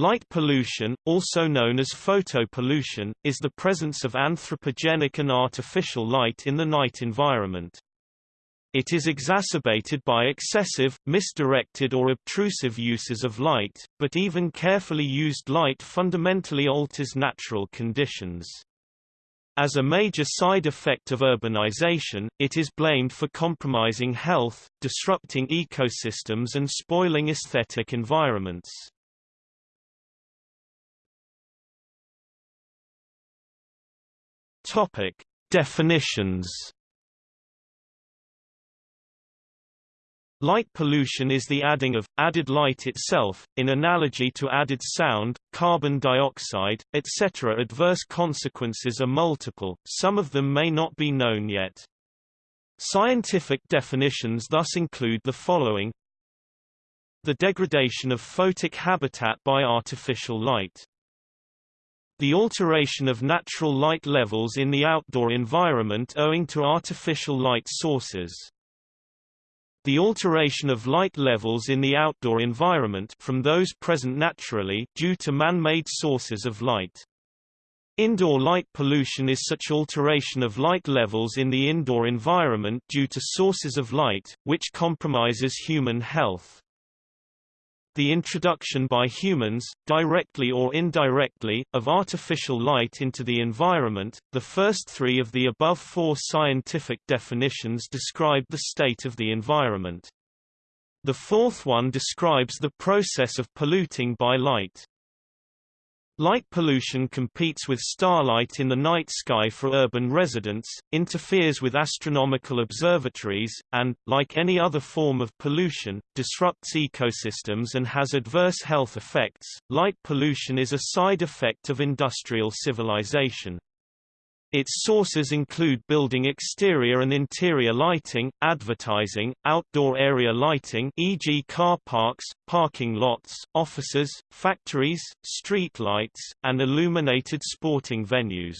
Light pollution, also known as photopollution, is the presence of anthropogenic and artificial light in the night environment. It is exacerbated by excessive, misdirected or obtrusive uses of light, but even carefully used light fundamentally alters natural conditions. As a major side effect of urbanization, it is blamed for compromising health, disrupting ecosystems and spoiling aesthetic environments. Topic: Definitions. Light pollution is the adding of, added light itself, in analogy to added sound, carbon dioxide, etc. Adverse consequences are multiple, some of them may not be known yet. Scientific definitions thus include the following The degradation of photic habitat by artificial light the alteration of natural light levels in the outdoor environment owing to artificial light sources. The alteration of light levels in the outdoor environment from those present naturally due to man-made sources of light. Indoor light pollution is such alteration of light levels in the indoor environment due to sources of light, which compromises human health. The introduction by humans, directly or indirectly, of artificial light into the environment. The first three of the above four scientific definitions describe the state of the environment. The fourth one describes the process of polluting by light. Light pollution competes with starlight in the night sky for urban residents, interferes with astronomical observatories, and, like any other form of pollution, disrupts ecosystems and has adverse health effects. Light pollution is a side effect of industrial civilization. Its sources include building exterior and interior lighting, advertising, outdoor area lighting e.g. car parks, parking lots, offices, factories, street lights, and illuminated sporting venues.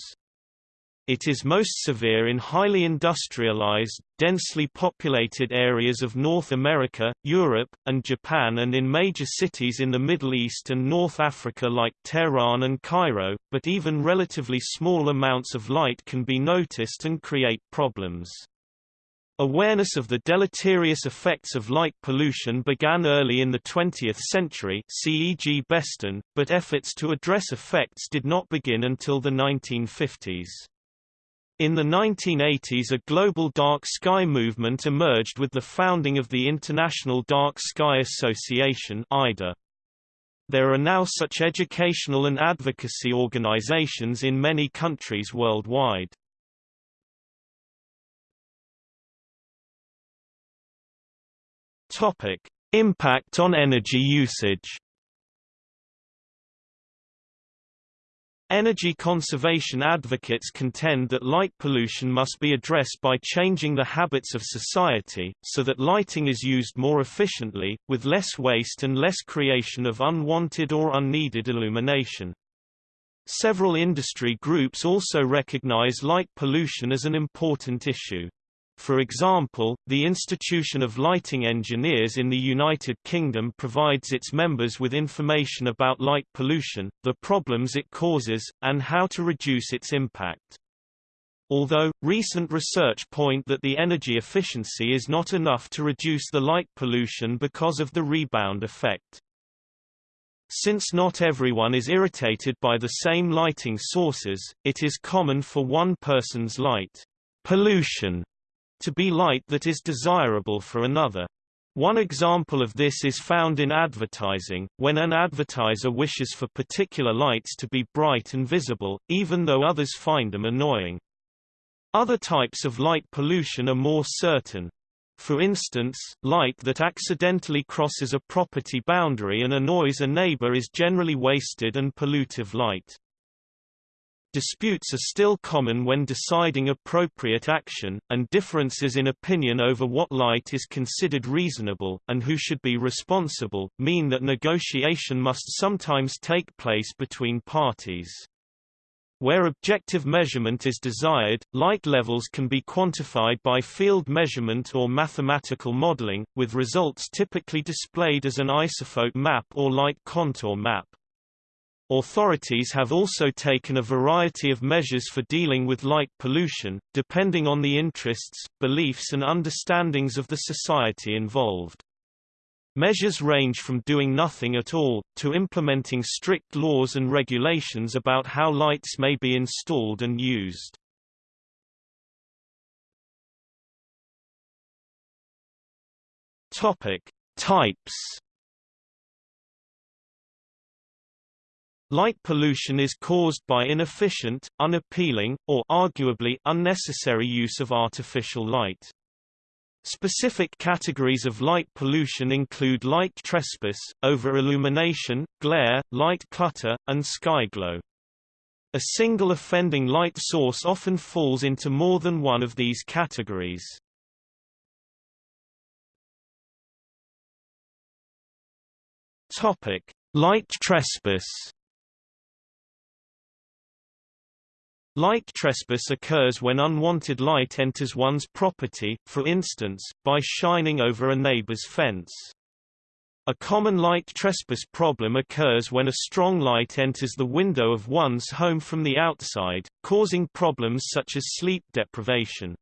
It is most severe in highly industrialized, densely populated areas of North America, Europe, and Japan and in major cities in the Middle East and North Africa like Tehran and Cairo, but even relatively small amounts of light can be noticed and create problems. Awareness of the deleterious effects of light pollution began early in the 20th century CEG Beston, but efforts to address effects did not begin until the 1950s. In the 1980s a global dark sky movement emerged with the founding of the International Dark Sky Association IDA. There are now such educational and advocacy organizations in many countries worldwide. Topic: Impact on energy usage. Energy conservation advocates contend that light pollution must be addressed by changing the habits of society, so that lighting is used more efficiently, with less waste and less creation of unwanted or unneeded illumination. Several industry groups also recognize light pollution as an important issue. For example, the Institution of Lighting Engineers in the United Kingdom provides its members with information about light pollution, the problems it causes, and how to reduce its impact. Although, recent research point that the energy efficiency is not enough to reduce the light pollution because of the rebound effect. Since not everyone is irritated by the same lighting sources, it is common for one person's light pollution to be light that is desirable for another. One example of this is found in advertising, when an advertiser wishes for particular lights to be bright and visible, even though others find them annoying. Other types of light pollution are more certain. For instance, light that accidentally crosses a property boundary and annoys a neighbor is generally wasted and pollutive light. Disputes are still common when deciding appropriate action, and differences in opinion over what light is considered reasonable, and who should be responsible, mean that negotiation must sometimes take place between parties. Where objective measurement is desired, light levels can be quantified by field measurement or mathematical modeling, with results typically displayed as an isolux map or light contour map. Authorities have also taken a variety of measures for dealing with light pollution, depending on the interests, beliefs and understandings of the society involved. Measures range from doing nothing at all, to implementing strict laws and regulations about how lights may be installed and used. Types Light pollution is caused by inefficient, unappealing, or arguably unnecessary use of artificial light. Specific categories of light pollution include light trespass, over-illumination, glare, light clutter, and sky glow. A single offending light source often falls into more than one of these categories. Topic: Light trespass. Light trespass occurs when unwanted light enters one's property, for instance, by shining over a neighbor's fence. A common light trespass problem occurs when a strong light enters the window of one's home from the outside, causing problems such as sleep deprivation.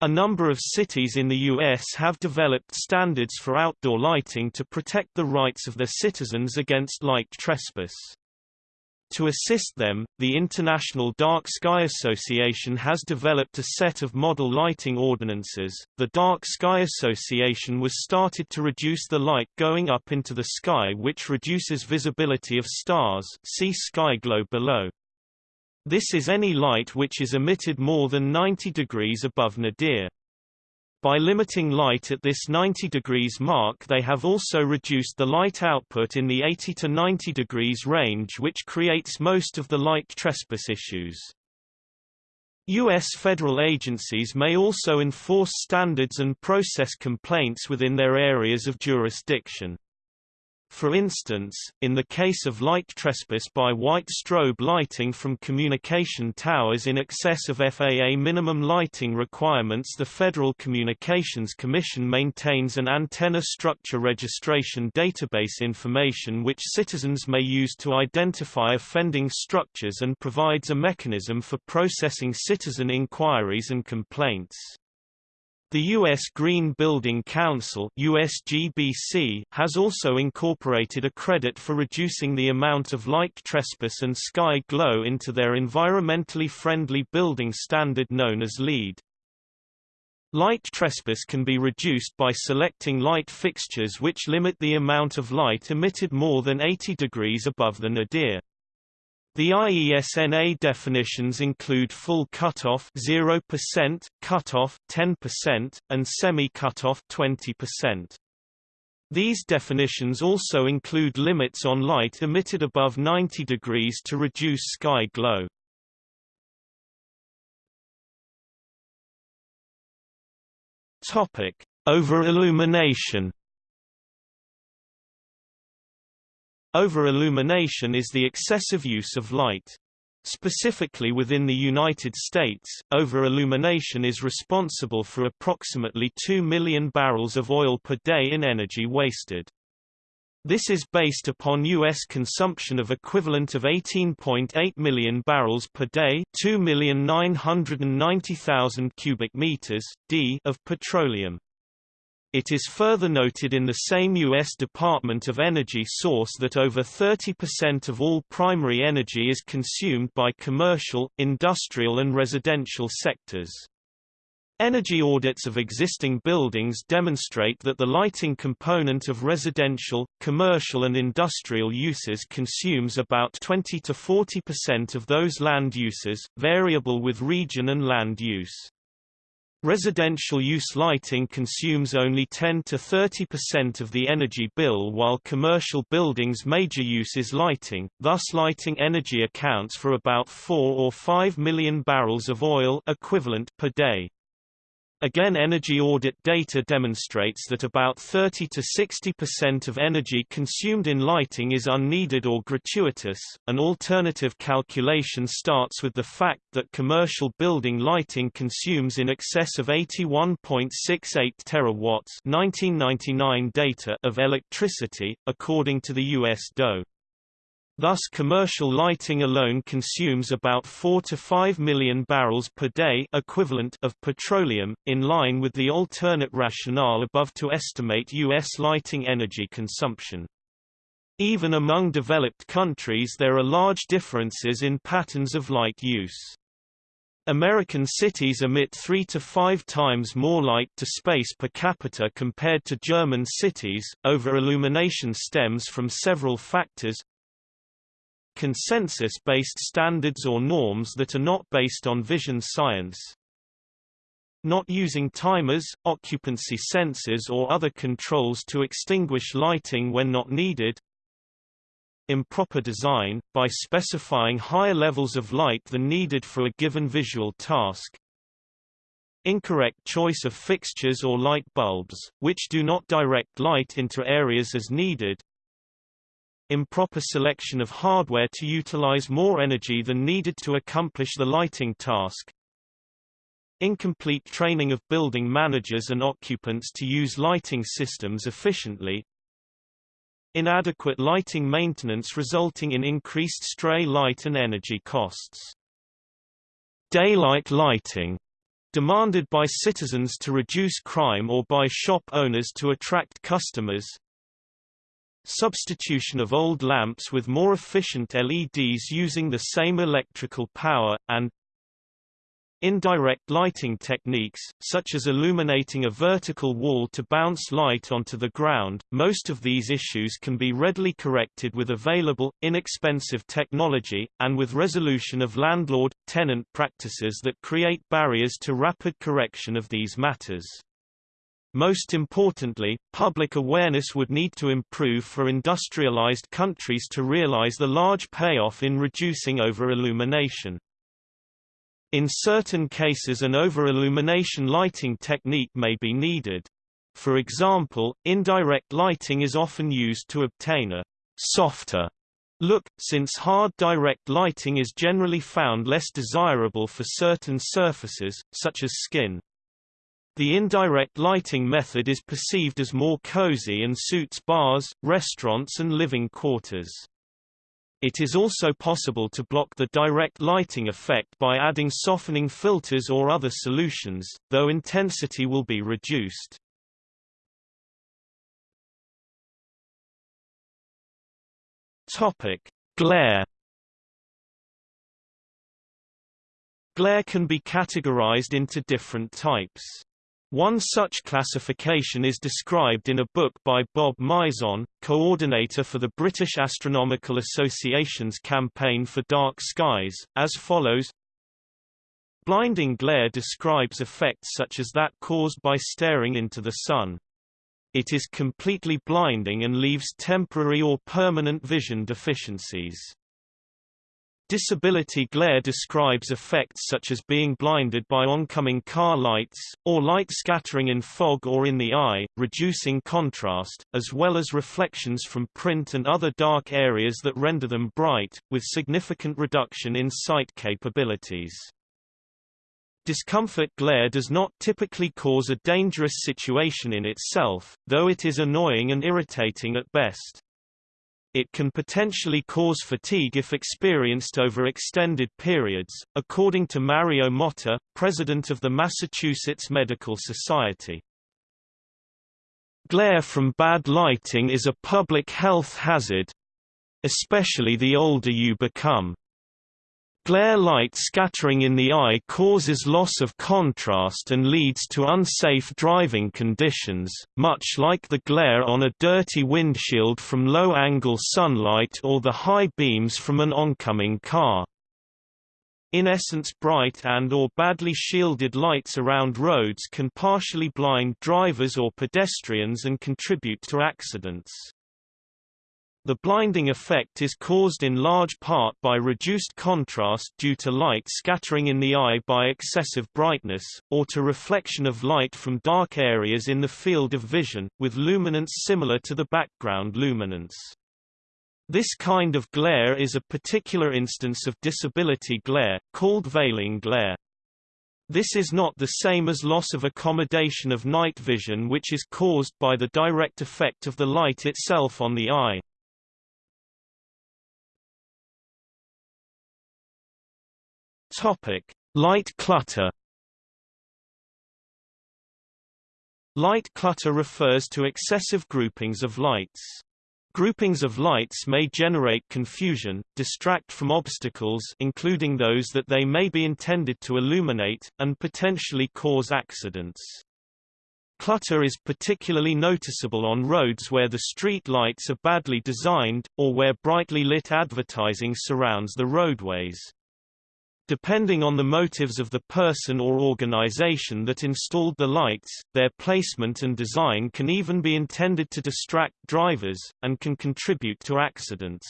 A number of cities in the U.S. have developed standards for outdoor lighting to protect the rights of their citizens against light trespass. To assist them, the International Dark Sky Association has developed a set of model lighting ordinances. The Dark Sky Association was started to reduce the light going up into the sky which reduces visibility of stars see sky glow below. This is any light which is emitted more than 90 degrees above nadir. By limiting light at this 90 degrees mark they have also reduced the light output in the 80 to 90 degrees range which creates most of the light trespass issues. U.S. federal agencies may also enforce standards and process complaints within their areas of jurisdiction. For instance, in the case of light trespass by white strobe lighting from communication towers in excess of FAA minimum lighting requirements the Federal Communications Commission maintains an antenna structure registration database information which citizens may use to identify offending structures and provides a mechanism for processing citizen inquiries and complaints. The U.S. Green Building Council USGBC has also incorporated a credit for reducing the amount of light trespass and sky glow into their environmentally friendly building standard known as LEED. Light trespass can be reduced by selecting light fixtures which limit the amount of light emitted more than 80 degrees above the nadir. The IESNA definitions include full cutoff 0%, cutoff 10%, and semi-cutoff 20%. These definitions also include limits on light emitted above 90 degrees to reduce sky glow. Topic: Over-illumination Over-illumination is the excessive use of light. Specifically within the United States, over-illumination is responsible for approximately 2 million barrels of oil per day in energy wasted. This is based upon U.S. consumption of equivalent of 18.8 million barrels per day 2,990,000 cubic meters, d of petroleum. It is further noted in the same U.S. Department of Energy source that over 30% of all primary energy is consumed by commercial, industrial and residential sectors. Energy audits of existing buildings demonstrate that the lighting component of residential, commercial and industrial uses consumes about 20 to 40% of those land uses, variable with region and land use. Residential use lighting consumes only 10 to 30% of the energy bill while commercial buildings' major use is lighting, thus lighting energy accounts for about 4 or 5 million barrels of oil equivalent per day. Again energy audit data demonstrates that about 30 to 60% of energy consumed in lighting is unneeded or gratuitous. An alternative calculation starts with the fact that commercial building lighting consumes in excess of 81.68 terawatts 1999 data of electricity, according to the US DOE. Thus commercial lighting alone consumes about 4 to 5 million barrels per day equivalent of petroleum, in line with the alternate rationale above to estimate U.S. lighting energy consumption. Even among developed countries there are large differences in patterns of light use. American cities emit three to five times more light to space per capita compared to German cities. Over-illumination stems from several factors. Consensus-based standards or norms that are not based on vision science. Not using timers, occupancy sensors or other controls to extinguish lighting when not needed improper design, by specifying higher levels of light than needed for a given visual task. Incorrect choice of fixtures or light bulbs, which do not direct light into areas as needed. Improper selection of hardware to utilize more energy than needed to accomplish the lighting task. Incomplete training of building managers and occupants to use lighting systems efficiently, Inadequate lighting maintenance resulting in increased stray light and energy costs. Daylight lighting demanded by citizens to reduce crime or by shop owners to attract customers. Substitution of old lamps with more efficient LEDs using the same electrical power, and Indirect lighting techniques, such as illuminating a vertical wall to bounce light onto the ground, most of these issues can be readily corrected with available, inexpensive technology, and with resolution of landlord-tenant practices that create barriers to rapid correction of these matters. Most importantly, public awareness would need to improve for industrialized countries to realize the large payoff in reducing over-illumination. In certain cases an over-illumination lighting technique may be needed. For example, indirect lighting is often used to obtain a softer look, since hard direct lighting is generally found less desirable for certain surfaces, such as skin. The indirect lighting method is perceived as more cozy and suits bars, restaurants and living quarters. It is also possible to block the direct lighting effect by adding softening filters or other solutions, though intensity will be reduced. Topic: Glare Glare can be categorized into different types. One such classification is described in a book by Bob Mizon, coordinator for the British Astronomical Association's campaign for dark skies, as follows Blinding glare describes effects such as that caused by staring into the sun. It is completely blinding and leaves temporary or permanent vision deficiencies. Disability glare describes effects such as being blinded by oncoming car lights, or light scattering in fog or in the eye, reducing contrast, as well as reflections from print and other dark areas that render them bright, with significant reduction in sight capabilities. Discomfort glare does not typically cause a dangerous situation in itself, though it is annoying and irritating at best. It can potentially cause fatigue if experienced over extended periods, according to Mario Motta, president of the Massachusetts Medical Society. Glare from bad lighting is a public health hazard, especially the older you become. Glare light scattering in the eye causes loss of contrast and leads to unsafe driving conditions, much like the glare on a dirty windshield from low-angle sunlight or the high beams from an oncoming car. In essence bright and or badly shielded lights around roads can partially blind drivers or pedestrians and contribute to accidents. The blinding effect is caused in large part by reduced contrast due to light scattering in the eye by excessive brightness, or to reflection of light from dark areas in the field of vision, with luminance similar to the background luminance. This kind of glare is a particular instance of disability glare, called veiling glare. This is not the same as loss of accommodation of night vision which is caused by the direct effect of the light itself on the eye. Topic: Light clutter. Light clutter refers to excessive groupings of lights. Groupings of lights may generate confusion, distract from obstacles including those that they may be intended to illuminate, and potentially cause accidents. Clutter is particularly noticeable on roads where the street lights are badly designed, or where brightly lit advertising surrounds the roadways. Depending on the motives of the person or organization that installed the lights, their placement and design can even be intended to distract drivers, and can contribute to accidents.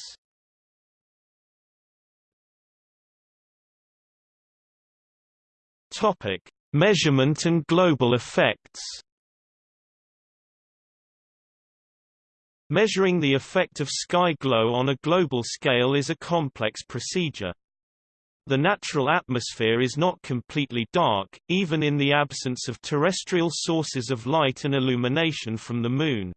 Topic. Measurement and global effects Measuring the effect of sky glow on a global scale is a complex procedure. The natural atmosphere is not completely dark, even in the absence of terrestrial sources of light and illumination from the Moon.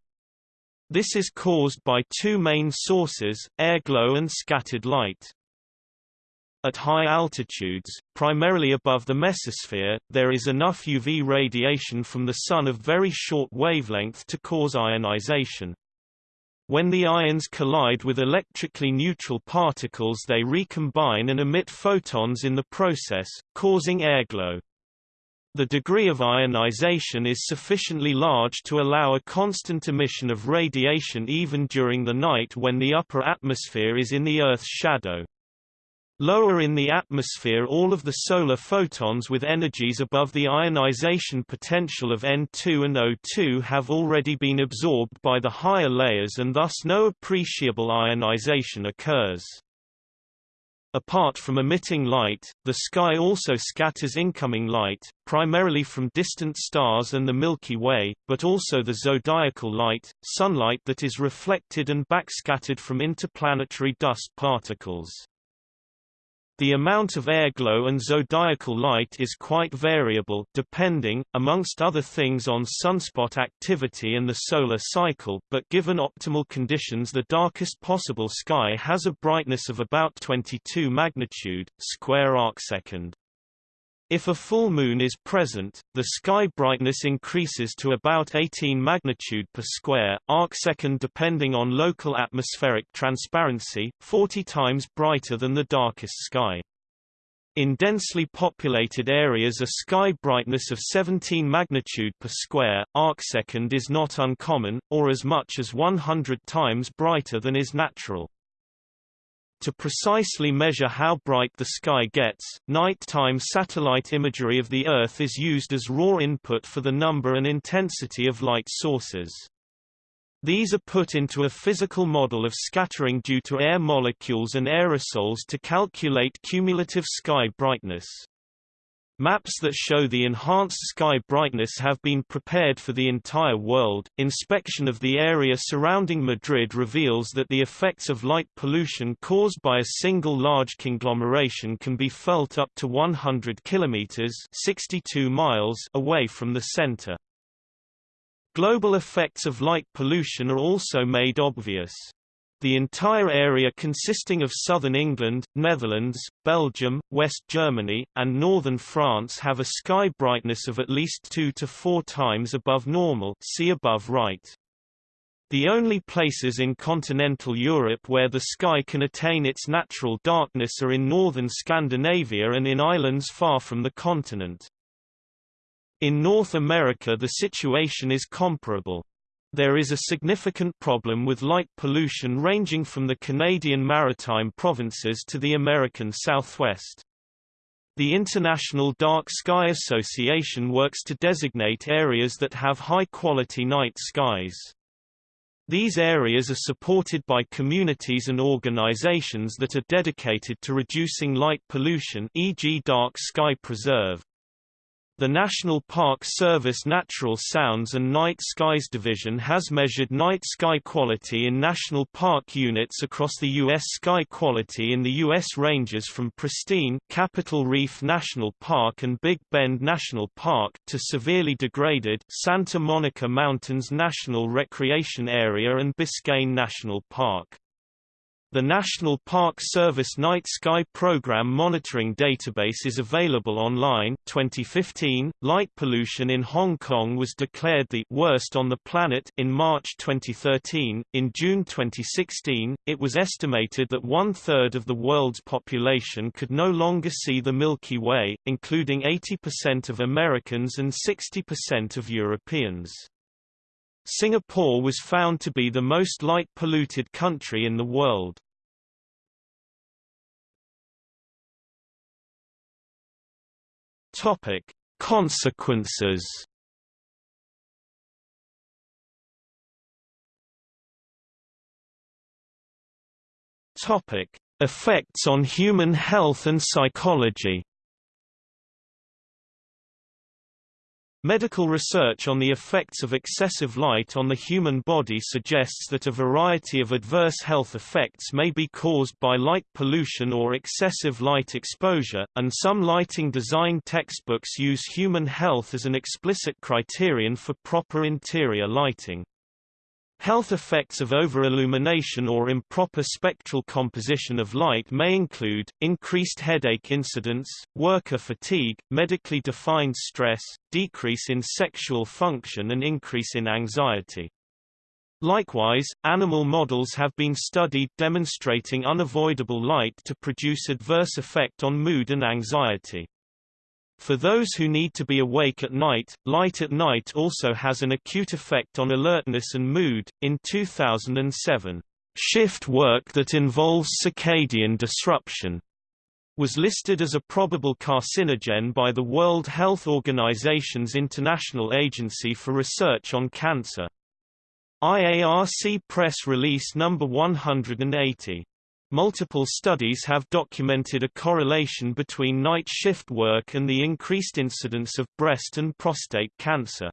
This is caused by two main sources, airglow and scattered light. At high altitudes, primarily above the mesosphere, there is enough UV radiation from the Sun of very short wavelength to cause ionization. When the ions collide with electrically neutral particles they recombine and emit photons in the process, causing airglow. The degree of ionization is sufficiently large to allow a constant emission of radiation even during the night when the upper atmosphere is in the Earth's shadow. Lower in the atmosphere all of the solar photons with energies above the ionization potential of N2 and O2 have already been absorbed by the higher layers and thus no appreciable ionization occurs. Apart from emitting light, the sky also scatters incoming light, primarily from distant stars and the Milky Way, but also the zodiacal light, sunlight that is reflected and backscattered from interplanetary dust particles. The amount of airglow and zodiacal light is quite variable depending, amongst other things on sunspot activity and the solar cycle, but given optimal conditions the darkest possible sky has a brightness of about 22 magnitude, square arcsecond. If a full moon is present, the sky brightness increases to about 18 magnitude per square arcsecond depending on local atmospheric transparency, 40 times brighter than the darkest sky. In densely populated areas a sky brightness of 17 magnitude per square arcsecond is not uncommon, or as much as 100 times brighter than is natural. To precisely measure how bright the sky gets, nighttime satellite imagery of the Earth is used as raw input for the number and intensity of light sources. These are put into a physical model of scattering due to air molecules and aerosols to calculate cumulative sky brightness. Maps that show the enhanced sky brightness have been prepared for the entire world. Inspection of the area surrounding Madrid reveals that the effects of light pollution caused by a single large conglomeration can be felt up to 100 kilometers (62 miles) away from the center. Global effects of light pollution are also made obvious. The entire area consisting of southern England, Netherlands, Belgium, West Germany, and northern France have a sky brightness of at least 2 to 4 times above normal see above right. The only places in continental Europe where the sky can attain its natural darkness are in northern Scandinavia and in islands far from the continent. In North America the situation is comparable. There is a significant problem with light pollution ranging from the Canadian maritime provinces to the American Southwest. The International Dark Sky Association works to designate areas that have high-quality night skies. These areas are supported by communities and organizations that are dedicated to reducing light pollution e.g. Dark Sky Preserve. The National Park Service Natural Sounds and Night Skies Division has measured night sky quality in national park units across the U.S. Sky quality in the U.S. ranges from pristine Capitol Reef National Park and Big Bend National Park to severely degraded Santa Monica Mountains National Recreation Area and Biscayne National Park. The National Park Service Night Sky Program Monitoring Database is available online 2015. Light pollution in Hong Kong was declared the worst on the planet in March 2013. In June 2016, it was estimated that one-third of the world's population could no longer see the Milky Way, including 80% of Americans and 60% of Europeans. Singapore was found to be the most light-polluted country in the world. Topic: Consequences. Topic: Effects on human health and psychology. Medical research on the effects of excessive light on the human body suggests that a variety of adverse health effects may be caused by light pollution or excessive light exposure, and some lighting design textbooks use human health as an explicit criterion for proper interior lighting. Health effects of overillumination or improper spectral composition of light may include, increased headache incidence, worker fatigue, medically defined stress, decrease in sexual function and increase in anxiety. Likewise, animal models have been studied demonstrating unavoidable light to produce adverse effect on mood and anxiety. For those who need to be awake at night, light at night also has an acute effect on alertness and mood. In 2007, shift work that involves circadian disruption was listed as a probable carcinogen by the World Health Organization's International Agency for Research on Cancer. IARC Press Release Number 180 Multiple studies have documented a correlation between night shift work and the increased incidence of breast and prostate cancer.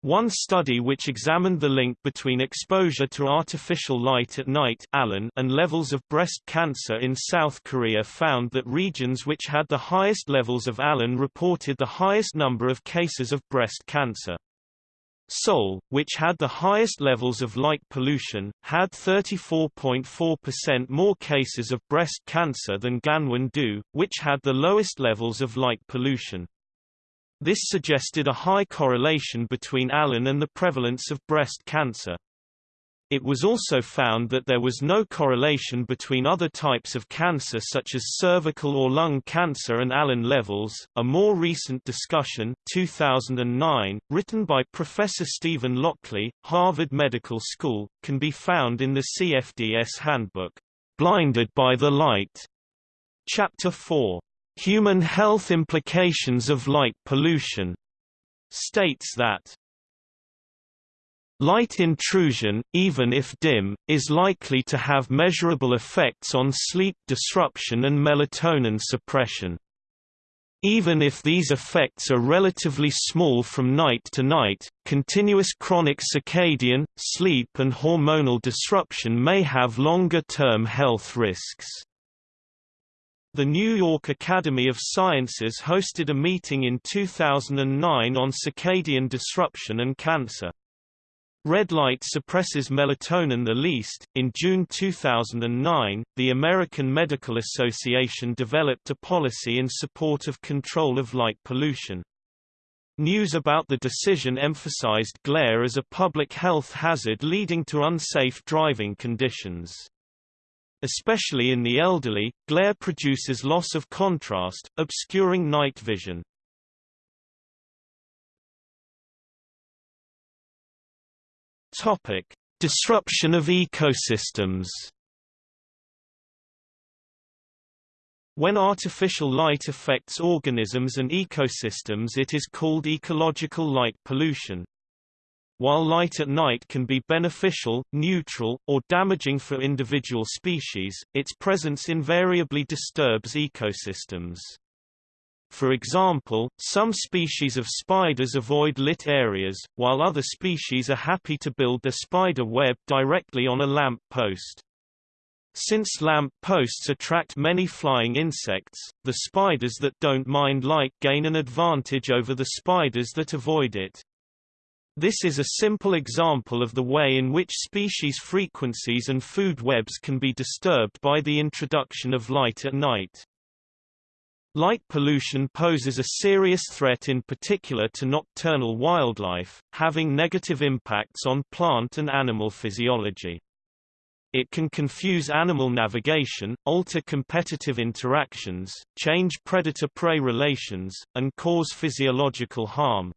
One study which examined the link between exposure to artificial light at night and levels of breast cancer in South Korea found that regions which had the highest levels of ALAN reported the highest number of cases of breast cancer. Seoul, which had the highest levels of light pollution, had 34.4% more cases of breast cancer than Gangwon-do, which had the lowest levels of light pollution. This suggested a high correlation between ALAN and the prevalence of breast cancer. It was also found that there was no correlation between other types of cancer such as cervical or lung cancer and ALAN levels. A more recent discussion, 2009, written by Professor Steven Lockley, Harvard Medical School, can be found in the CFDS Handbook, Blinded by the Light, Chapter 4, Human Health Implications of Light Pollution, states that Light intrusion, even if dim, is likely to have measurable effects on sleep disruption and melatonin suppression. Even if these effects are relatively small from night to night, continuous chronic circadian, sleep and hormonal disruption may have longer-term health risks. The New York Academy of Sciences hosted a meeting in 2009 on circadian disruption and cancer. Red light suppresses melatonin the least. In June 2009, the American Medical Association developed a policy in support of control of light pollution. News about the decision emphasized glare as a public health hazard leading to unsafe driving conditions. Especially in the elderly, glare produces loss of contrast, obscuring night vision. Topic: Disruption of ecosystems. When artificial light affects organisms and ecosystems it is called ecological light pollution. While light at night can be beneficial, neutral, or damaging for individual species, its presence invariably disturbs ecosystems. For example, some species of spiders avoid lit areas, while other species are happy to build their spider web directly on a lamp post. Since lamp posts attract many flying insects, the spiders that don't mind light gain an advantage over the spiders that avoid it. This is a simple example of the way in which species frequencies and food webs can be disturbed by the introduction of light at night. Light pollution poses a serious threat in particular to nocturnal wildlife, having negative impacts on plant and animal physiology. It can confuse animal navigation, alter competitive interactions, change predator-prey relations, and cause physiological harm.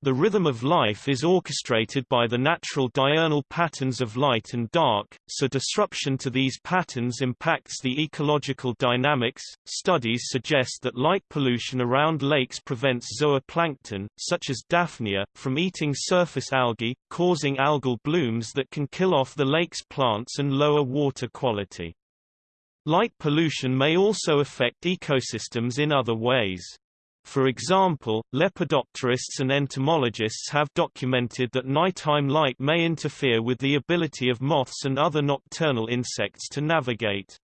The rhythm of life is orchestrated by the natural diurnal patterns of light and dark, so disruption to these patterns impacts the ecological dynamics. Studies suggest that light pollution around lakes prevents zooplankton, such as Daphnia, from eating surface algae, causing algal blooms that can kill off the lake's plants and lower water quality. Light pollution may also affect ecosystems in other ways. For example, lepidopterists and entomologists have documented that nighttime light may interfere with the ability of moths and other nocturnal insects to navigate.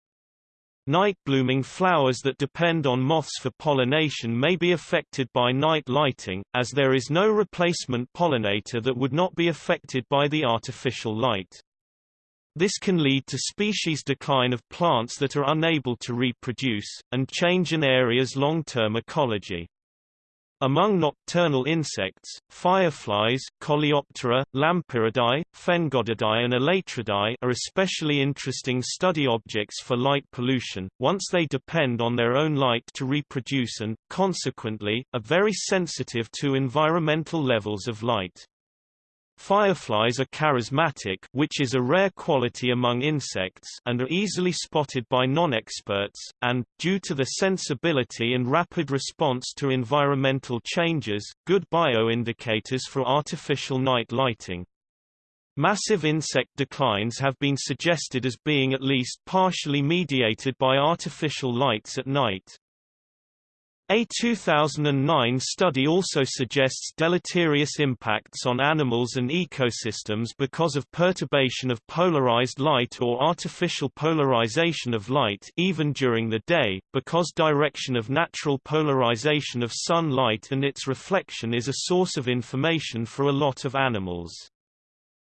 Night-blooming flowers that depend on moths for pollination may be affected by night lighting, as there is no replacement pollinator that would not be affected by the artificial light. This can lead to species decline of plants that are unable to reproduce, and change an area's long-term ecology. Among nocturnal insects, fireflies Coleoptera, Lampyridae, Phengodidae and Elateridae are especially interesting study objects for light pollution, once they depend on their own light to reproduce and, consequently, are very sensitive to environmental levels of light. Fireflies are charismatic which is a rare quality among insects and are easily spotted by non-experts, and, due to their sensibility and rapid response to environmental changes, good bioindicators for artificial night lighting. Massive insect declines have been suggested as being at least partially mediated by artificial lights at night. A 2009 study also suggests deleterious impacts on animals and ecosystems because of perturbation of polarized light or artificial polarization of light even during the day, because direction of natural polarization of sunlight and its reflection is a source of information for a lot of animals.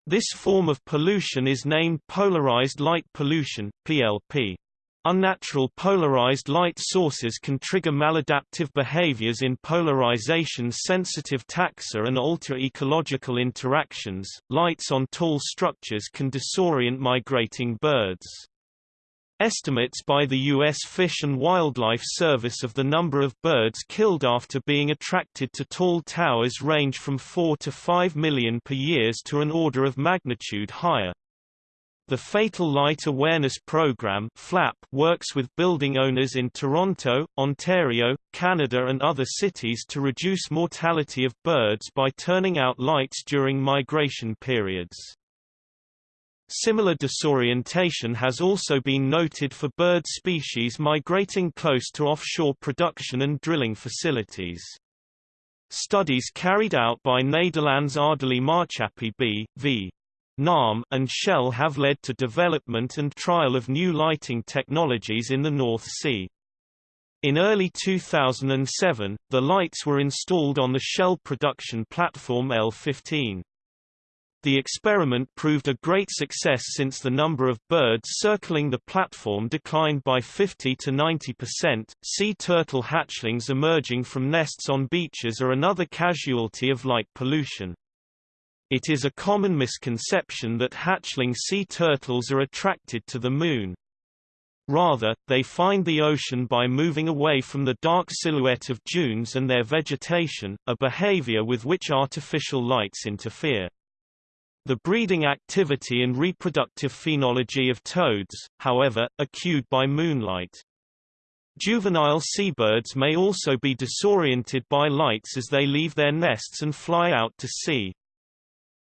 This form of pollution is named polarized light pollution PLP. Unnatural polarized light sources can trigger maladaptive behaviors in polarization-sensitive taxa and alter ecological interactions. Lights on tall structures can disorient migrating birds. Estimates by the U.S. Fish and Wildlife Service of the number of birds killed after being attracted to tall towers range from 4 to 5 million per year to an order of magnitude higher. The Fatal Light Awareness Program FLAP works with building owners in Toronto, Ontario, Canada and other cities to reduce mortality of birds by turning out lights during migration periods. Similar disorientation has also been noted for bird species migrating close to offshore production and drilling facilities. Studies carried out by Nederlands Aardolie Maatschappij B.V. NAM and Shell have led to development and trial of new lighting technologies in the North Sea. In early 2007, the lights were installed on the Shell production platform L-15. The experiment proved a great success since the number of birds circling the platform declined by 50 to 90%. Sea turtle hatchlings emerging from nests on beaches are another casualty of light pollution. It is a common misconception that hatchling sea turtles are attracted to the Moon. Rather, they find the ocean by moving away from the dark silhouette of dunes and their vegetation, a behavior with which artificial lights interfere. The breeding activity and reproductive phenology of toads, however, are cued by moonlight. Juvenile seabirds may also be disoriented by lights as they leave their nests and fly out to sea.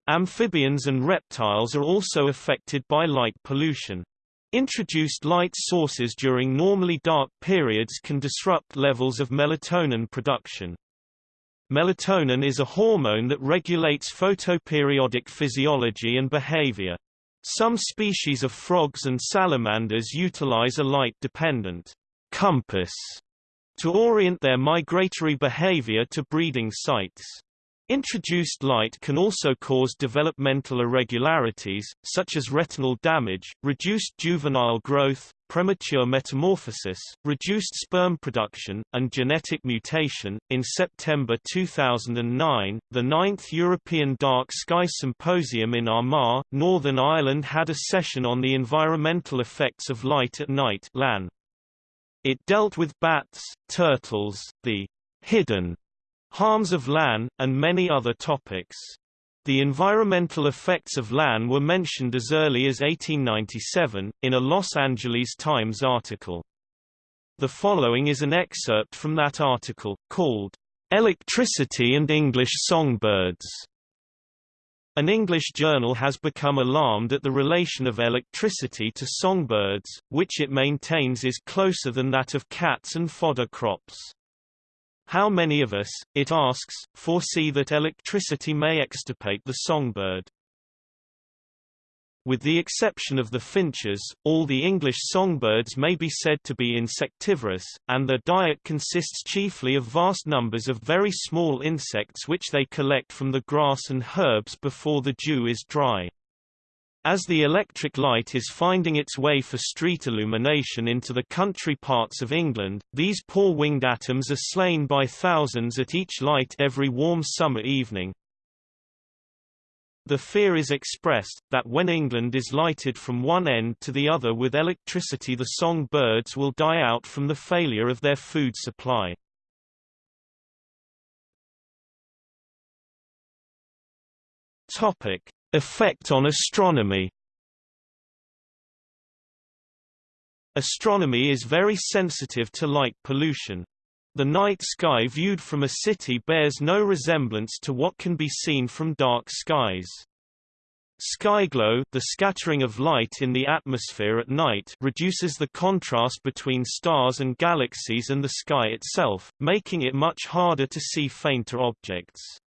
Amphibians and reptiles are also affected by light pollution. Introduced light sources during normally dark periods can disrupt levels of melatonin production. Melatonin is a hormone that regulates photoperiodic physiology and behavior. Some species of frogs and salamanders utilize a light-dependent compass to orient their migratory behavior to breeding sites. Introduced light can also cause developmental irregularities, such as retinal damage, reduced juvenile growth, premature metamorphosis, reduced sperm production, and genetic mutation. In September 2009, the ninth European Dark Sky Symposium in Armagh, Northern Ireland had a session on the environmental effects of light at night. It dealt with bats, turtles, the hidden harms of ALAN, and many other topics. The environmental effects of ALAN were mentioned as early as 1897, in a Los Angeles Times article. The following is an excerpt from that article, called, "'Electricity and English Songbirds' An English journal has become alarmed at the relation of electricity to songbirds, which it maintains is closer than that of cats and fodder crops. How many of us, it asks, foresee that electricity may extirpate the songbird? With the exception of the finches, all the English songbirds may be said to be insectivorous, and their diet consists chiefly of vast numbers of very small insects which they collect from the grass and herbs before the dew is dry. As the electric light is finding its way for street illumination into the country parts of England, these poor winged atoms are slain by thousands at each light every warm summer evening. The fear is expressed, that when England is lighted from one end to the other with electricity the song birds will die out from the failure of their food supply. Topic. Effect on astronomy Astronomy is very sensitive to light pollution. The night sky viewed from a city bears no resemblance to what can be seen from dark skies. Skyglow the scattering of light in the atmosphere at night reduces the contrast between stars and galaxies and the sky itself, making it much harder to see fainter objects.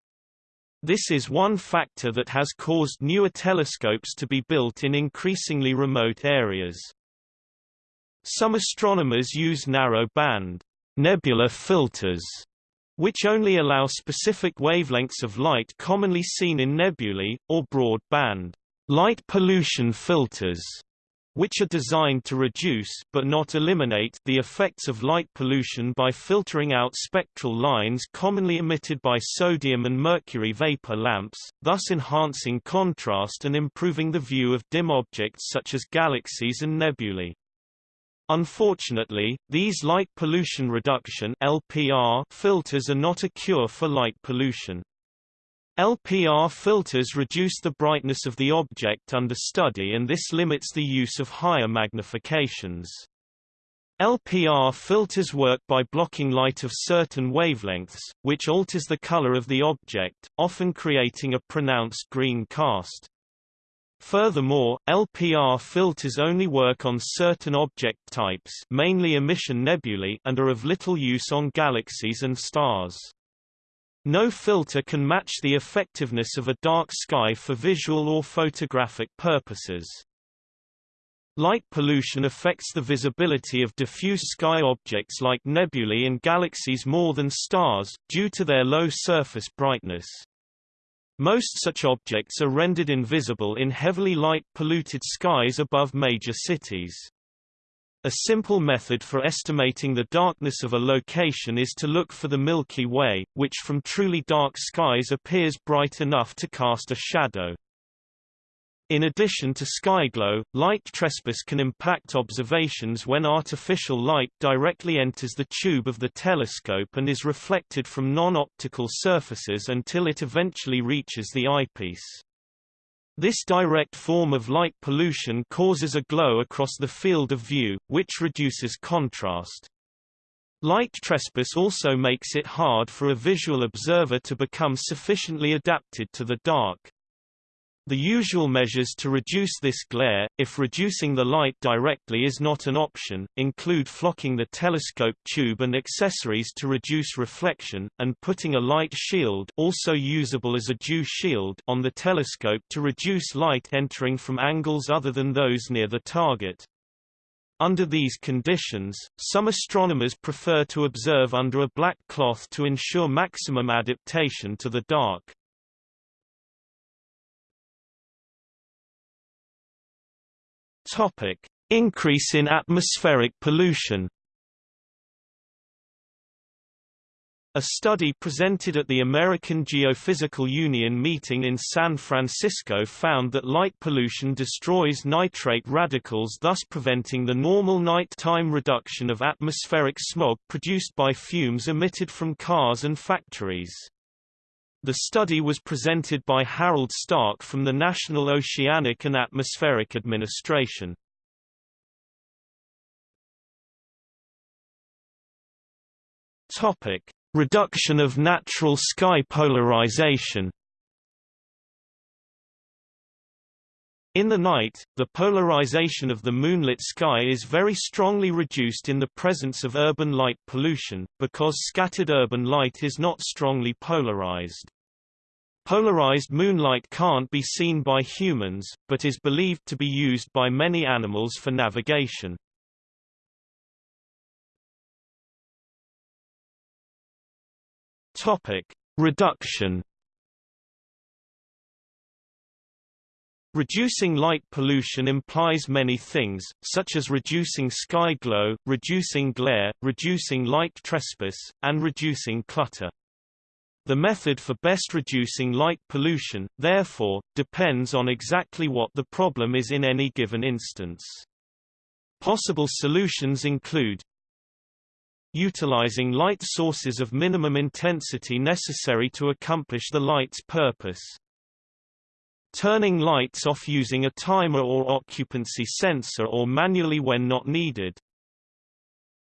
This is one factor that has caused newer telescopes to be built in increasingly remote areas. Some astronomers use narrow-band nebula filters, which only allow specific wavelengths of light commonly seen in nebulae, or broad-band light pollution filters which are designed to reduce but not eliminate the effects of light pollution by filtering out spectral lines commonly emitted by sodium and mercury vapor lamps, thus enhancing contrast and improving the view of dim objects such as galaxies and nebulae. Unfortunately, these light pollution reduction LPR filters are not a cure for light pollution. LPR filters reduce the brightness of the object under study and this limits the use of higher magnifications. LPR filters work by blocking light of certain wavelengths, which alters the color of the object, often creating a pronounced green cast. Furthermore, LPR filters only work on certain object types mainly emission nebulae and are of little use on galaxies and stars. No filter can match the effectiveness of a dark sky for visual or photographic purposes. Light pollution affects the visibility of diffuse sky objects like nebulae and galaxies more than stars, due to their low surface brightness. Most such objects are rendered invisible in heavily light-polluted skies above major cities. A simple method for estimating the darkness of a location is to look for the Milky Way, which from truly dark skies appears bright enough to cast a shadow. In addition to skyglow, light trespass can impact observations when artificial light directly enters the tube of the telescope and is reflected from non-optical surfaces until it eventually reaches the eyepiece. This direct form of light pollution causes a glow across the field of view, which reduces contrast. Light trespass also makes it hard for a visual observer to become sufficiently adapted to the dark. The usual measures to reduce this glare, if reducing the light directly is not an option, include flocking the telescope tube and accessories to reduce reflection, and putting a light shield also usable as a dew shield on the telescope to reduce light entering from angles other than those near the target. Under these conditions, some astronomers prefer to observe under a black cloth to ensure maximum adaptation to the dark. Topic: Increase in atmospheric pollution. A study presented at the American Geophysical Union meeting in San Francisco found that light pollution destroys nitrate radicals thus preventing the normal night-time reduction of atmospheric smog produced by fumes emitted from cars and factories. The study was presented by Harald Stark from the National Oceanic and Atmospheric Administration. Topic: Reduction of natural sky polarization. In the night, the polarization of the moonlit sky is very strongly reduced in the presence of urban light pollution, because scattered urban light is not strongly polarized. Polarized moonlight can't be seen by humans, but is believed to be used by many animals for navigation. Reduction Reducing light pollution implies many things, such as reducing sky glow, reducing glare, reducing light trespass, and reducing clutter. The method for best reducing light pollution, therefore, depends on exactly what the problem is in any given instance. Possible solutions include utilizing light sources of minimum intensity necessary to accomplish the light's purpose. Turning lights off using a timer or occupancy sensor or manually when not needed.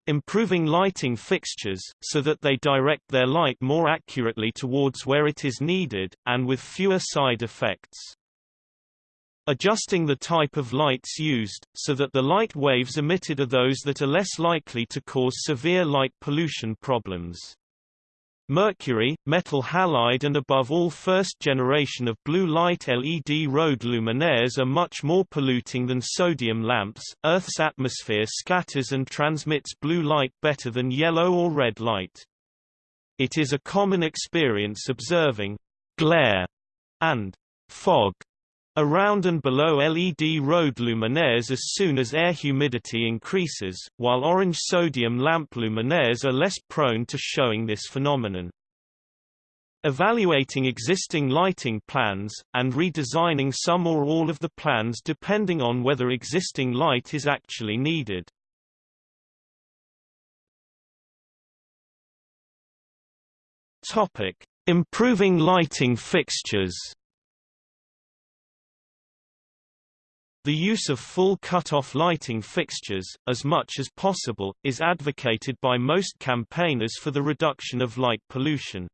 Improving lighting fixtures, so that they direct their light more accurately towards where it is needed, and with fewer side effects. Adjusting the type of lights used, so that the light waves emitted are those that are less likely to cause severe light pollution problems. Mercury, metal halide and above all first generation of blue light LED road luminaires are much more polluting than sodium lamps. Earth's atmosphere scatters and transmits blue light better than yellow or red light. It is a common experience observing glare and fog Around and below LED road luminaires as soon as air humidity increases, while orange sodium lamp luminaires are less prone to showing this phenomenon. Evaluating existing lighting plans, and redesigning some or all of the plans depending on whether existing light is actually needed. Improving lighting fixtures The use of full cut-off lighting fixtures, as much as possible, is advocated by most campaigners for the reduction of light pollution.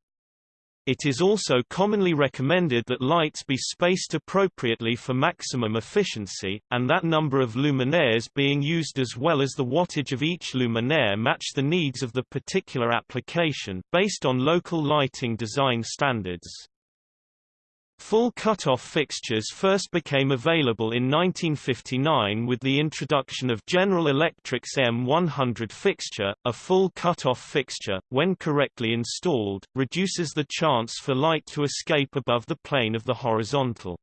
It is also commonly recommended that lights be spaced appropriately for maximum efficiency, and that number of luminaires being used as well as the wattage of each luminaire match the needs of the particular application, based on local lighting design standards. Full cutoff fixtures first became available in 1959 with the introduction of General Electric's M100 fixture. A full cutoff fixture, when correctly installed, reduces the chance for light to escape above the plane of the horizontal.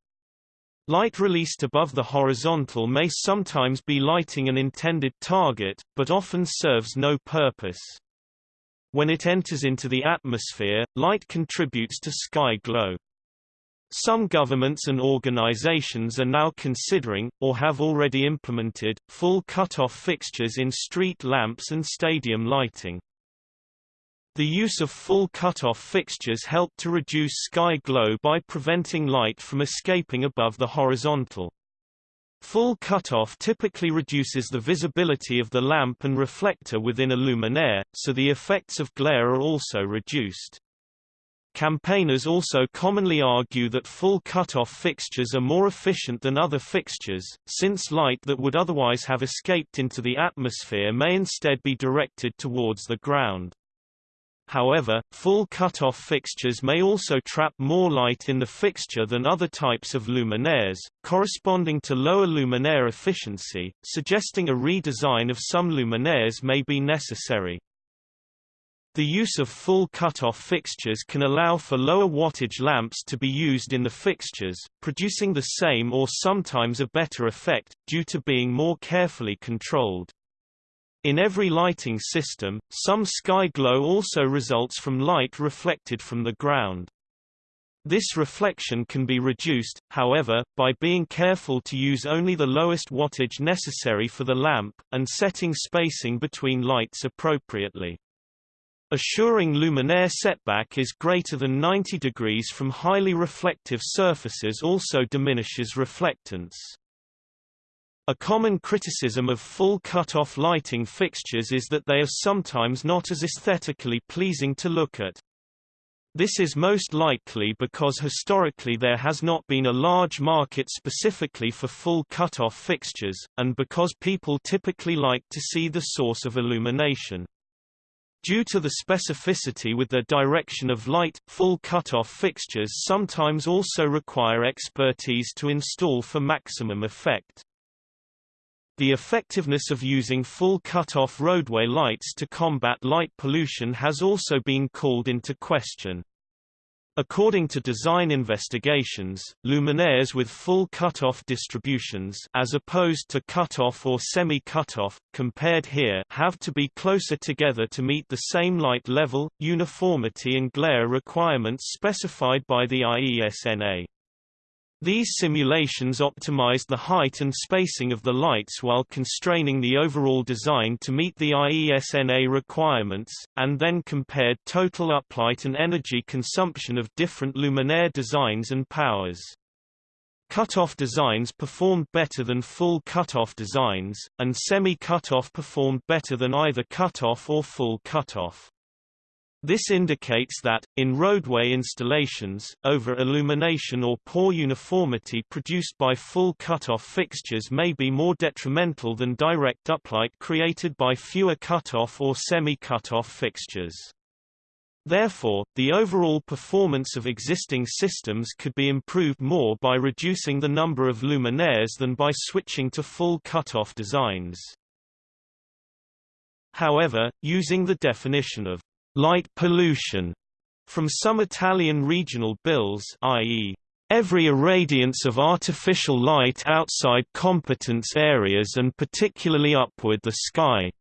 Light released above the horizontal may sometimes be lighting an intended target, but often serves no purpose. When it enters into the atmosphere, light contributes to sky glow. Some governments and organizations are now considering, or have already implemented, full cut-off fixtures in street lamps and stadium lighting. The use of full cut-off fixtures help to reduce sky glow by preventing light from escaping above the horizontal. Full cutoff typically reduces the visibility of the lamp and reflector within a luminaire, so the effects of glare are also reduced. Campaigners also commonly argue that full cutoff fixtures are more efficient than other fixtures, since light that would otherwise have escaped into the atmosphere may instead be directed towards the ground. However, full cutoff fixtures may also trap more light in the fixture than other types of luminaires, corresponding to lower luminaire efficiency, suggesting a redesign of some luminaires may be necessary. The use of full cutoff fixtures can allow for lower wattage lamps to be used in the fixtures, producing the same or sometimes a better effect, due to being more carefully controlled. In every lighting system, some sky glow also results from light reflected from the ground. This reflection can be reduced, however, by being careful to use only the lowest wattage necessary for the lamp, and setting spacing between lights appropriately. Assuring luminaire setback is greater than 90 degrees from highly reflective surfaces also diminishes reflectance. A common criticism of full cut-off lighting fixtures is that they are sometimes not as aesthetically pleasing to look at. This is most likely because historically there has not been a large market specifically for full cut-off fixtures, and because people typically like to see the source of illumination. Due to the specificity with their direction of light, full cut-off fixtures sometimes also require expertise to install for maximum effect. The effectiveness of using full cut-off roadway lights to combat light pollution has also been called into question. According to design investigations, luminaires with full cutoff distributions as opposed to cutoff or semi-cutoff, compared here have to be closer together to meet the same light level, uniformity and glare requirements specified by the IESNA. These simulations optimized the height and spacing of the lights while constraining the overall design to meet the IESNA requirements, and then compared total uplight and energy consumption of different luminaire designs and powers. Cut-off designs performed better than full cut-off designs, and semi-cut-off performed better than either cut-off or full cut-off. This indicates that, in roadway installations, over-illumination or poor uniformity produced by full cut-off fixtures may be more detrimental than direct uplight created by fewer cut-off or semi-cut-off fixtures. Therefore, the overall performance of existing systems could be improved more by reducing the number of luminaires than by switching to full cut-off designs. However, using the definition of light pollution from some Italian regional bills i.e. every irradiance of artificial light outside competence areas and particularly upward the sky.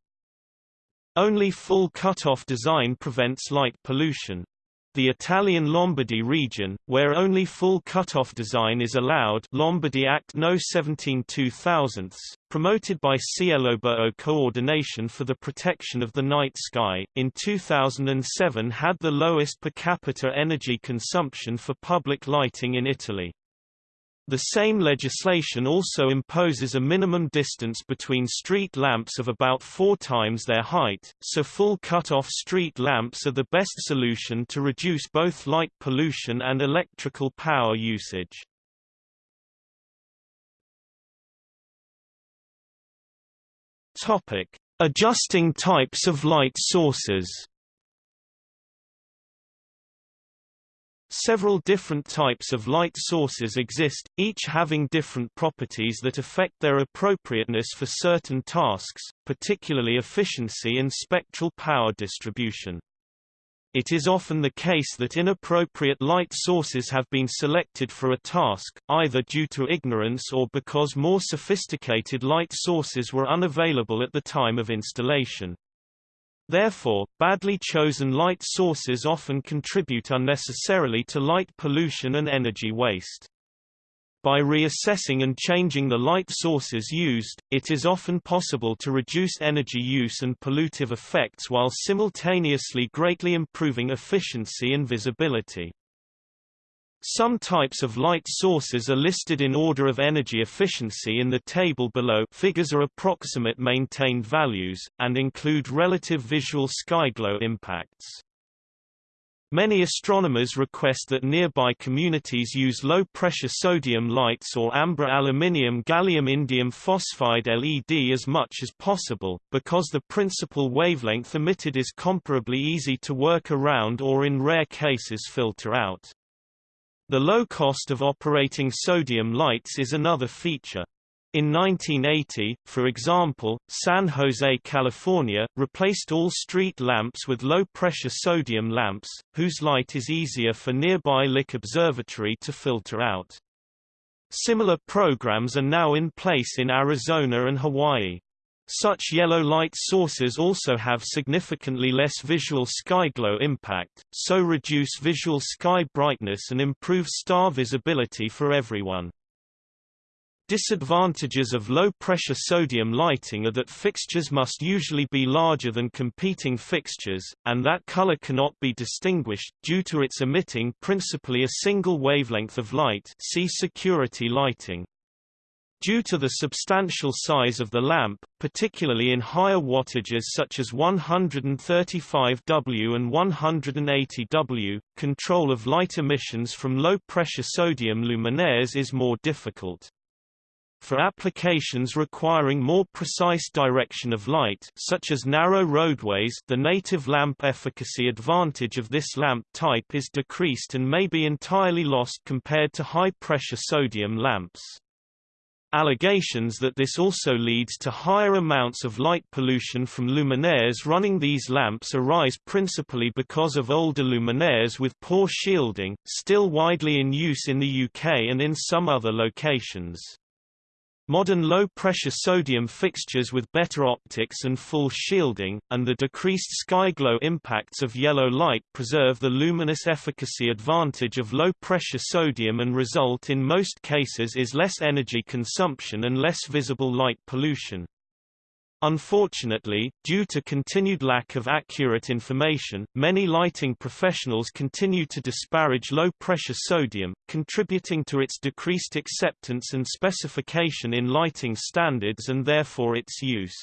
Only full cut-off design prevents light pollution. The Italian Lombardy region, where only full cutoff design is allowed Lombardy Act No. 17 2000, promoted by CieloBuio Coordination for the Protection of the Night Sky, in 2007 had the lowest per capita energy consumption for public lighting in Italy. The same legislation also imposes a minimum distance between street lamps of about four times their height, so full cut-off street lamps are the best solution to reduce both light pollution and electrical power usage. Topic: Adjusting types of light sources. Several different types of light sources exist, each having different properties that affect their appropriateness for certain tasks, particularly efficiency and spectral power distribution. It is often the case that inappropriate light sources have been selected for a task, either due to ignorance or because more sophisticated light sources were unavailable at the time of installation. Therefore, badly chosen light sources often contribute unnecessarily to light pollution and energy waste. By reassessing and changing the light sources used, it is often possible to reduce energy use and pollutive effects while simultaneously greatly improving efficiency and visibility. Some types of light sources are listed in order of energy efficiency in the table below figures are approximate maintained values, and include relative visual skyglow impacts. Many astronomers request that nearby communities use low-pressure sodium lights or amber aluminium gallium indium phosphide LED as much as possible, because the principal wavelength emitted is comparably easy to work around or in rare cases filter out. The low cost of operating sodium lights is another feature. In 1980, for example, San Jose, California, replaced all street lamps with low-pressure sodium lamps, whose light is easier for nearby Lick Observatory to filter out. Similar programs are now in place in Arizona and Hawaii. Such yellow light sources also have significantly less visual skyglow impact, so reduce visual sky brightness and improve star visibility for everyone. Disadvantages of low-pressure sodium lighting are that fixtures must usually be larger than competing fixtures, and that color cannot be distinguished, due to its emitting principally a single wavelength of light see security lighting. Due to the substantial size of the lamp, particularly in higher wattages such as 135W and 180W, control of light emissions from low-pressure sodium luminaires is more difficult. For applications requiring more precise direction of light such as narrow roadways the native lamp efficacy advantage of this lamp type is decreased and may be entirely lost compared to high-pressure sodium lamps. Allegations that this also leads to higher amounts of light pollution from luminaires running these lamps arise principally because of older luminaires with poor shielding, still widely in use in the UK and in some other locations. Modern low-pressure sodium fixtures with better optics and full shielding, and the decreased skyglow impacts of yellow light preserve the luminous efficacy advantage of low-pressure sodium and result in most cases is less energy consumption and less visible light pollution. Unfortunately, due to continued lack of accurate information, many lighting professionals continue to disparage low-pressure sodium, contributing to its decreased acceptance and specification in lighting standards and therefore its use.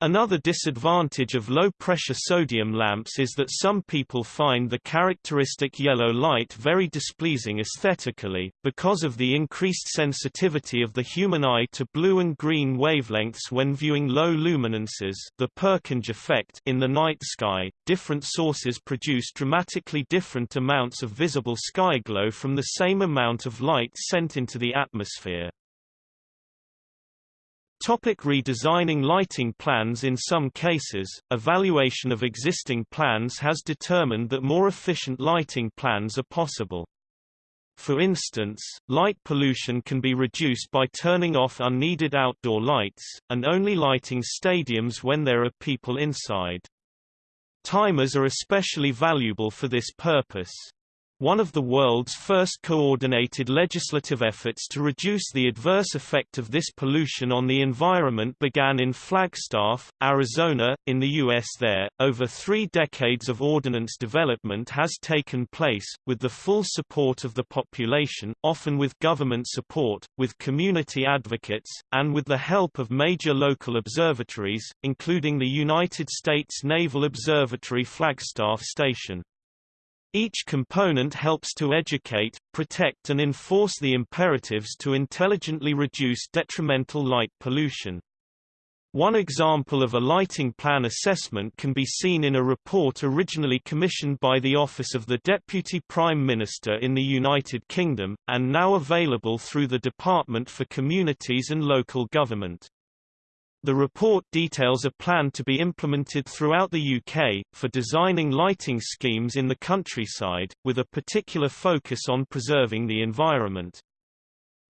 Another disadvantage of low-pressure sodium lamps is that some people find the characteristic yellow light very displeasing aesthetically, because of the increased sensitivity of the human eye to blue and green wavelengths when viewing low luminances the Purkinje effect in the night sky. Different sources produce dramatically different amounts of visible skyglow from the same amount of light sent into the atmosphere. Topic redesigning lighting plans In some cases, evaluation of existing plans has determined that more efficient lighting plans are possible. For instance, light pollution can be reduced by turning off unneeded outdoor lights, and only lighting stadiums when there are people inside. Timers are especially valuable for this purpose. One of the world's first coordinated legislative efforts to reduce the adverse effect of this pollution on the environment began in Flagstaff, Arizona, in the U.S. There, over three decades of ordinance development has taken place, with the full support of the population, often with government support, with community advocates, and with the help of major local observatories, including the United States Naval Observatory Flagstaff Station. Each component helps to educate, protect and enforce the imperatives to intelligently reduce detrimental light pollution. One example of a lighting plan assessment can be seen in a report originally commissioned by the Office of the Deputy Prime Minister in the United Kingdom, and now available through the Department for Communities and Local Government. The report details a plan to be implemented throughout the UK, for designing lighting schemes in the countryside, with a particular focus on preserving the environment.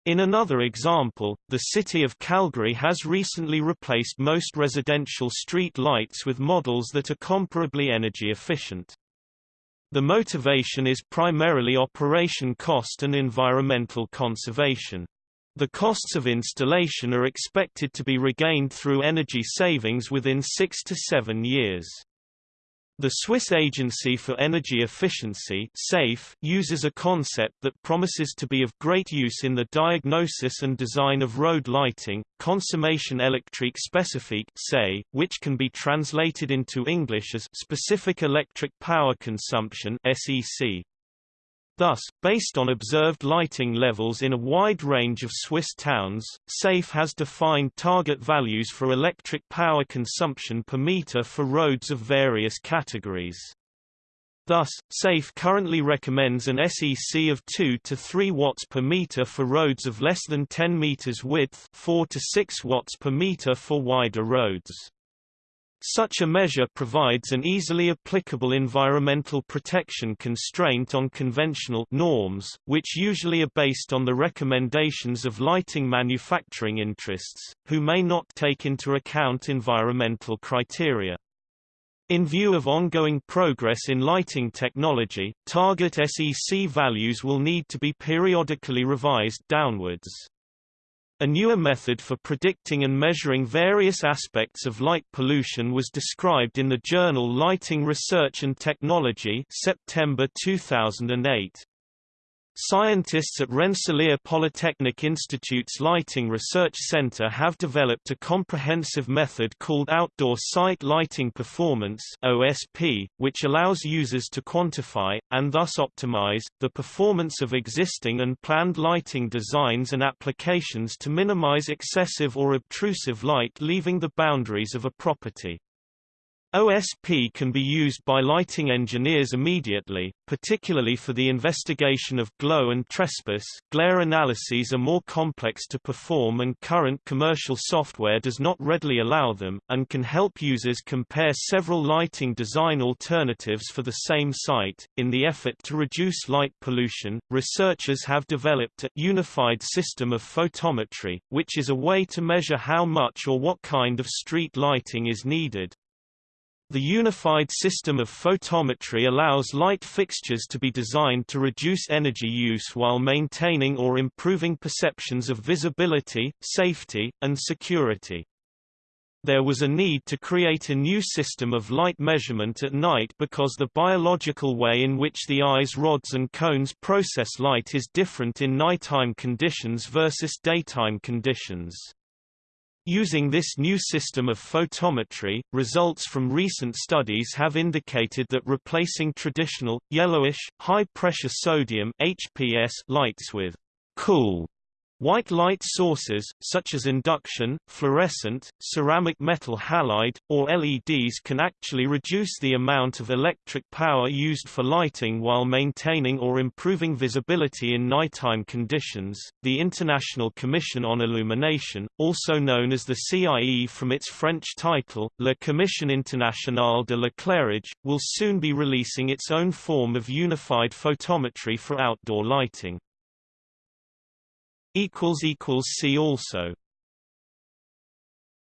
In another example, the city of Calgary has recently replaced most residential street lights with models that are comparably energy efficient. The motivation is primarily operation cost and environmental conservation. The costs of installation are expected to be regained through energy savings within six to seven years. The Swiss Agency for Energy Efficiency SAFE uses a concept that promises to be of great use in the diagnosis and design of road lighting, Consommation électrique spécifique which can be translated into English as specific electric power consumption SEC. Thus, based on observed lighting levels in a wide range of Swiss towns, SAFE has defined target values for electric power consumption per meter for roads of various categories. Thus, SAFE currently recommends an SEC of 2 to 3 watts per meter for roads of less than 10 meters width 4 to 6 watts per meter for wider roads. Such a measure provides an easily applicable environmental protection constraint on conventional norms, which usually are based on the recommendations of lighting manufacturing interests, who may not take into account environmental criteria. In view of ongoing progress in lighting technology, target SEC values will need to be periodically revised downwards. A newer method for predicting and measuring various aspects of light pollution was described in the journal Lighting Research and Technology September 2008. Scientists at Rensselaer Polytechnic Institute's Lighting Research Center have developed a comprehensive method called Outdoor Site Lighting Performance OSP, which allows users to quantify, and thus optimize, the performance of existing and planned lighting designs and applications to minimize excessive or obtrusive light leaving the boundaries of a property. OSP can be used by lighting engineers immediately, particularly for the investigation of glow and trespass. Glare analyses are more complex to perform and current commercial software does not readily allow them, and can help users compare several lighting design alternatives for the same site. In the effort to reduce light pollution, researchers have developed a unified system of photometry, which is a way to measure how much or what kind of street lighting is needed. The unified system of photometry allows light fixtures to be designed to reduce energy use while maintaining or improving perceptions of visibility, safety, and security. There was a need to create a new system of light measurement at night because the biological way in which the eye's rods and cones process light is different in nighttime conditions versus daytime conditions. Using this new system of photometry, results from recent studies have indicated that replacing traditional, yellowish, high-pressure sodium HPS lights with cool White light sources, such as induction, fluorescent, ceramic metal halide, or LEDs can actually reduce the amount of electric power used for lighting while maintaining or improving visibility in nighttime conditions. The International Commission on Illumination, also known as the CIE from its French title, La Commission Internationale de l'éclairage, will soon be releasing its own form of unified photometry for outdoor lighting. See also